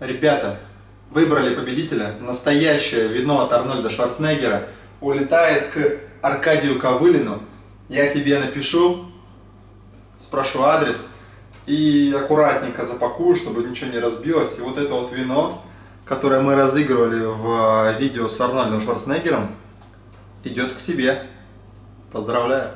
Ребята, выбрали победителя. Настоящее вино от Арнольда Шварценеггера улетает к Аркадию Ковылину. Я тебе напишу, спрошу адрес и аккуратненько запакую, чтобы ничего не разбилось. И вот это вот вино, которое мы разыгрывали в э, видео с Арнольдом Шварценеггером, идет к тебе. Поздравляю.